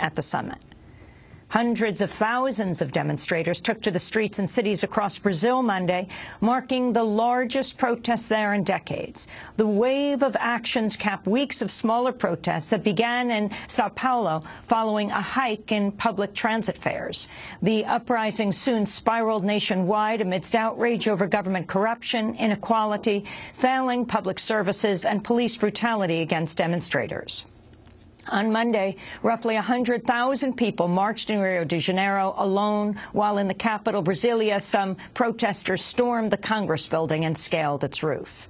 at the summit. Hundreds of thousands of demonstrators took to the streets in cities across Brazil Monday, marking the largest protest there in decades. The wave of actions capped weeks of smaller protests that began in Sao Paulo following a hike in public transit fares. The uprising soon spiraled nationwide amidst outrage over government corruption, inequality, failing public services, and police brutality against demonstrators. On Monday, roughly 100,000 people marched in Rio de Janeiro alone, while in the capital, Brasilia, some protesters stormed the Congress building and scaled its roof.